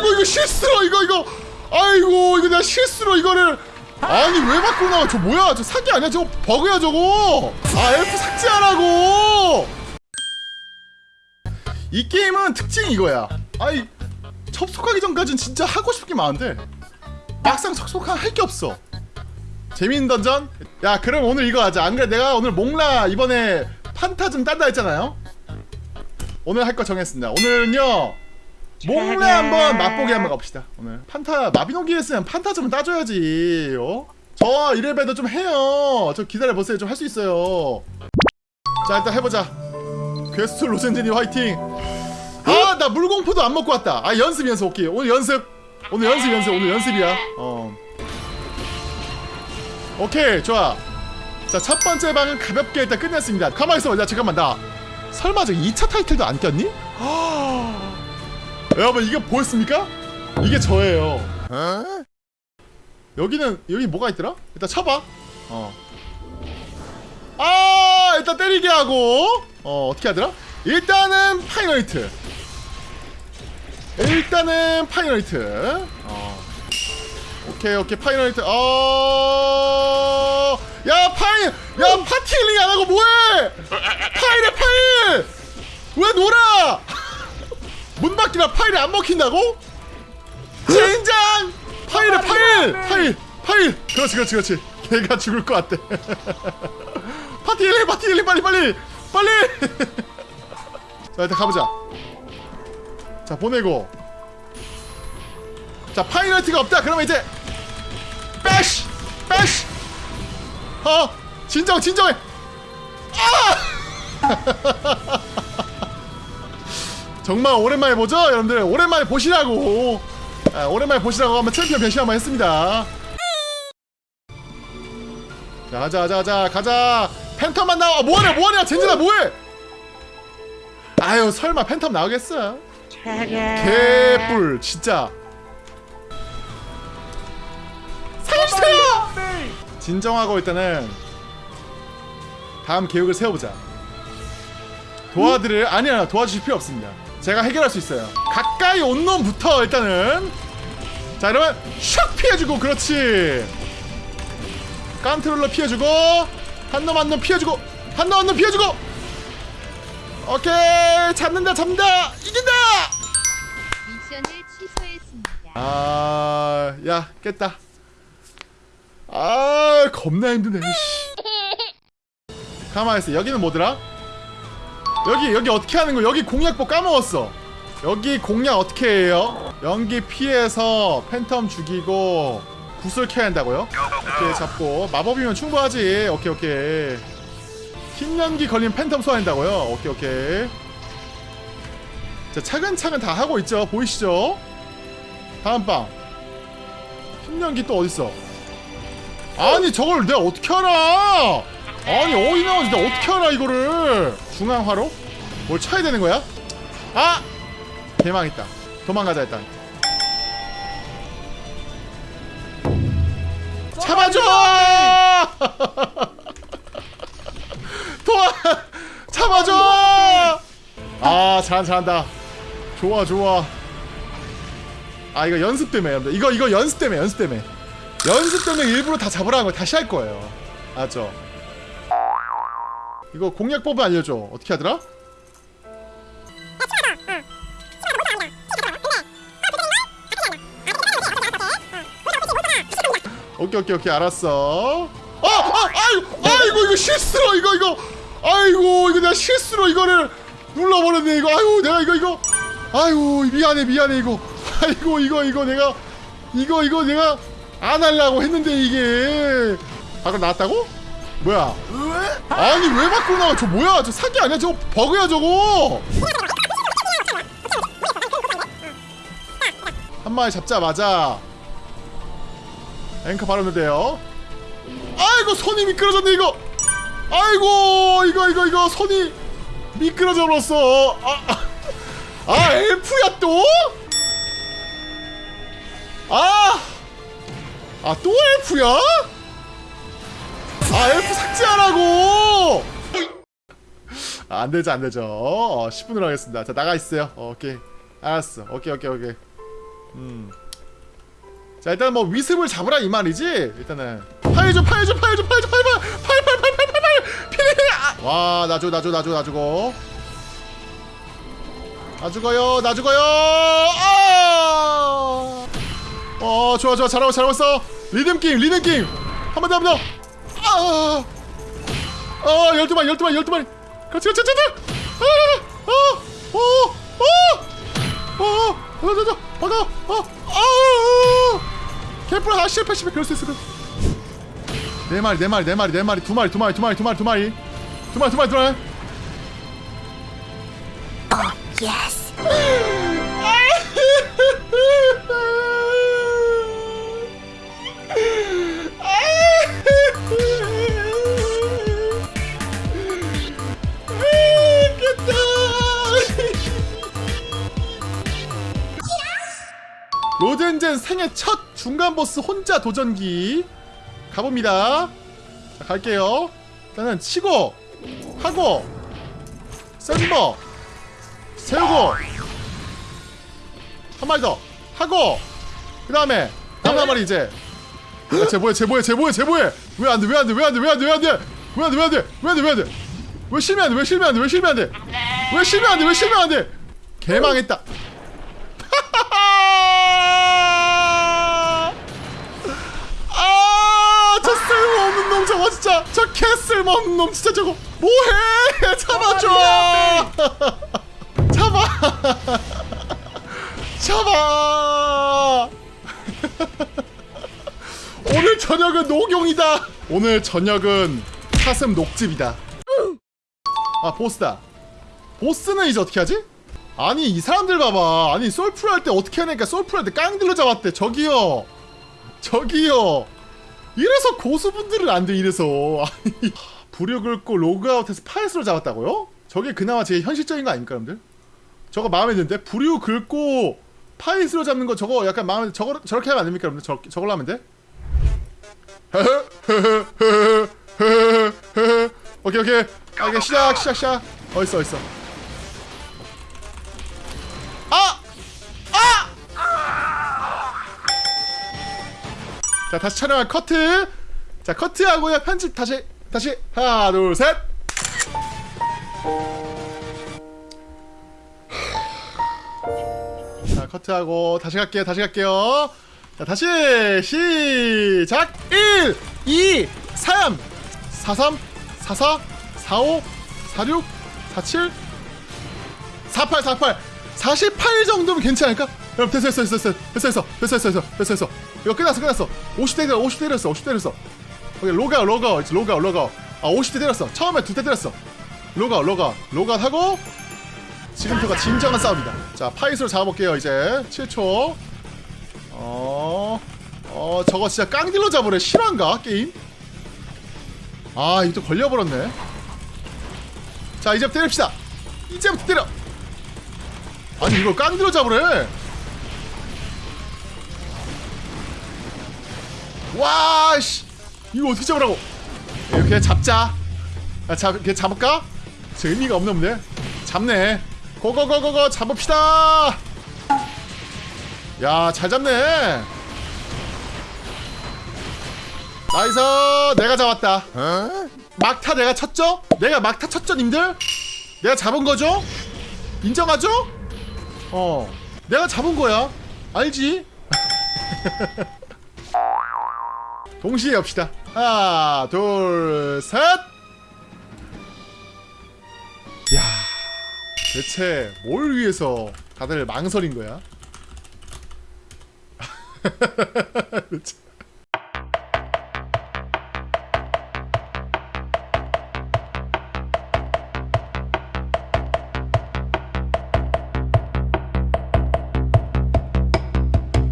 아이고 이거 실수로 이거 이거. 아이고 이거 내가 실수로 이거를. 아니 왜 나와? 저 뭐야? 저 사기 아니야? 저거 버그야 저거. 아 엘프 삭제하라고. 이 게임은 특징이 이거야. 아이 접속하기 전까진 진짜 하고 싶은 게 많은데 막상 접속하 할게 없어. 재밌는 던전? 야 그럼 오늘 이거 하자. 안 그래 내가 오늘 몽라 이번에 판타즘 딴다 했잖아요? 오늘 할 거 정했습니다. 오늘은요 몽라 한번 맛보기 한번 가봅시다 오늘. 판타 마비노기 했으면 판타즘은 따줘야지 어? 저 이래봬도 좀 해요. 저 기다려보세요. 좀 할 수 있어요. 자 일단 해보자. 괴스트 로젠진이 화이팅. 아 나 물공포도 안 먹고 왔다. 아 연습 연습 오케이. 오늘 연습. 오늘 연습 연습. 오늘 연습이야. 어. 오케이 좋아. 자 첫 번째 방은 가볍게 일단 끝냈습니다. 가만히 있어봐. 야 잠깐만. 나 설마 저 2차 타이틀도 안 꼈니? 여러분 이게 보였습니까? 이게 저예요. 여기는 여기 뭐가 있더라? 일단 쳐봐. 어. 아 일단 때리게 하고. 어 어떻게 하더라? 일단은 final hit. 일단은 final hit. 어. 오케이 오케이 파이널히트. 어... 야 파일! 야 파티 힐링 안 하고 뭐해? 파일에 파일! 왜 놀아 문 밖이라 파일이 안 먹힌다고? 젠장 파일에 파일! 파일! 파일! 그렇지 그렇지 그렇지. 걔가 죽을 것 같대 파티 힐링 파티 힐링 빨리 빨리! 빨리! 자 일단 가보자. 자 보내고. 자 파이널티가 없다. 그러면 이제 빼쉬 빼쉬 어? 진정 진정해. 아 정말 오랜만에 보죠 여러분들? 오랜만에 보시라고. 아, 오랜만에 보시라고 한번 챔피언 변신 한번 했습니다. 자 가자 가자 가자 가자. 팬텀만 나와. 뭐하냐 뭐하냐 젠지나 뭐해? 아유 설마 팬텀 나오겠어? 개뿔 진짜. 살려주세요! 진정하고 일단은 다음 계획을 세워보자. 도와드릴 아니야 도와주실 필요 없습니다 제가 해결할 수 있어요. 가까이 온 놈부터 일단은. 자 이러면 샥 피해주고 그렇지. 깐트롤러 피해주고 한 놈 한 놈 피해주고 한 놈 한 놈 피해주고. 오케이 잡는다 잡는다. 이긴다! 미션을 취소했습니다. 아야 깼다. 아 겁나 힘드네. 씨. 가만히 있어. 여기는 뭐더라? 여기 여기 어떻게 하는 거 여기 공략법 까먹었어. 여기 공략 어떻게 해요? 연기 피해서 팬텀 죽이고 구슬 켜야 한다고요? 오케이 잡고. 마법이면 충분하지. 오케이 오케이. 흰 연기 걸린 팬텀 소화한다고요? 오케이 오케이. 자 차근차근 다 하고 있죠. 보이시죠? 다음 방 흰 연기 또 어딨어? 아니 저걸 내가 어떻게 알아? 아니 어디 나오지 내가 어떻게 알아 이거를 중앙화로? 뭘 쳐야 되는 거야? 아! 대망했다 도망가자 일단 잡아줘! 도와! 잡아줘! 아 잘한다 잘한다 좋아 좋아 아 이거 연습 때문에 여러분들 이거 이거 연습 때문에 연습 때문에 연습 때문에 일부러 다 잡으라는 걸 다시 할 거예요 알았죠? 이거 공략법을 알려줘 어떻게 하더라? 오케이 오케이 오케이 알았어 아! 아! 아이고! 아이고 이거 실수로 이거 이거 아이고 이거 내가 실수로 이거를 눌러버렸네 이거 아이고 내가 이거 이거 아이고 미안해 미안해 이거 아이고 이거 이거 내가 이거 이거 내가 안 하려고 했는데 이게 아까 나왔다고? 뭐야? 아니 왜 밖으로 나와? 저 뭐야? 저 사기 아니야? 저거 버그야 저거! 한 마리 잡자마자 앵커 바로 넣대요. 아이고 손이 미끄러졌네 이거! 아이고 이거 이거 이거 손이 미끄러져 버렸어. 아, 아, 아 엘프야 또? 아! 아 또 엘프야? 아 F 삭제하라고! 아, 안되죠 안되죠. 어, 10분으로 하겠습니다. 자 나가있어요. 어, 오케이. 알았어. 오케이 오케이 오케이. 음. 자 일단 뭐 위습을 잡으라 이 말이지? 일단은. 파이줘 파이줘 파이줘 파이줘 파이파 파이파이파이파이파이 피해 와나 죽어 나 죽어 나 죽어 나 죽어. 나 죽어요 나 죽어요! 아! 어 좋아 좋아. 잘하고 잘하고 있어. 리듬 게임 리듬 게임. 한 번 더 한번더. 아 아, 아, 아, 열두 마리, 열두 마리, 열두 마리. 같이, 같이, 같이. 아, 아, 오, 오, 오, 오, 저, 저, 박아, 어, 아, 개뿔 아, 실패, 실패, 그럴 수 있을 것. 네 마리, 네 마리, 네 마리, 네 마리, 두 마리, 두 마리, 두 마리, 두 마리, 두 마리, 두 마리, 두 마리, 두 마리. 어, 예스. 로덴젠 생애 첫 중간 보스 혼자 도전기 가봅니다. 자, 갈게요. 일단은 치고 하고 센버 세우고 한 마리 더 하고 그 다음에 다음 한 마리 이제 야, 쟤 뭐해 쟤 뭐해 쟤 뭐해 쟤 뭐해 왜 안돼 왜 안돼 왜 안돼 왜 안돼 왜 안돼 왜 안돼 왜 안돼 왜 안돼 왜 안돼 왜 실명 안돼 왜 실명 안돼 왜 실명 안돼 왜 실명 안돼 왜 실명 안돼 개망했다 진짜 저 개쓸모없는 놈 진짜 저거 뭐해? 잡아줘! 잡아 잡아! 오늘 저녁은 녹용이다! 오늘 저녁은 사슴 녹즙이다. 아 보스다. 보스는 이제 어떻게 하지? 아니 이 사람들 봐봐. 아니 솔프를 할 때 어떻게 하니까 솔프를 할 때 깡들로 잡았대. 저기요. 저기요 이래서 고수분들은 안 돼 이래서. 불을 긁고 로그아웃해서 파이스로 잡았다고요? 저게 그나마 제일 현실적인 거 아닙니까 여러분들? 저거 마음에 드는데? 불유 긁고 파이스로 잡는 거 저거 약간 마음에 저거 저렇게 하면 안 됩니까 여러분들? 저, 저걸로 하면 돼? 오케이 오케이. 아 이게 시작 시작 시작. 어딨어 어딨어 자 다시 촬영할 커트. 자 커트하고요. 편집 다시 다시. 하나 둘셋. 자 커트하고 다시 갈게요. 다시 갈게요. 자 다시 시작. 1 2 3 43 44 45 46 47 48 48 48 정도면 괜찮을까? 여러분 됐어 됐어 됐어 됐어 됐어 됐어 됐어 됐어 됐어 됐어 이거 끝났어 끝났어. 50대 때려 50대 때렸어 50대 때렸어. 오케이 로그아웃 로그아웃 로그아웃 로그아웃. 아 50대 때렸어. 처음에 두 대 때렸어. 로그아웃 로그아웃. 로그아웃 하고 지금부터가 진정한 싸움이다. 자 파이스로 잡아볼게요 이제. 7초. 어... 어 저거 진짜 깡딜로 잡으래. 실화인가 게임? 아 이거 또 걸려버렸네. 자 이제부터 때립시다. 이제부터 때려. 아니 이걸 깡딜로 잡으래 와씨 이거 어떻게 잡으라고 이렇게 잡자 아, 잡, 이렇게 잡을까? 저 의미가 없네 없네 잡네 고고고고고 잡읍시다 야 잘 잡네 nice 내가 잡았다 막타 내가 쳤죠? 내가 막타 쳤죠 님들? 내가 잡은 거죠? 인정하죠? 어 내가 잡은 거야 알지? 동시에 엽시다. 하나 둘셋. 야 대체 뭘 위해서 다들 망설인 거야?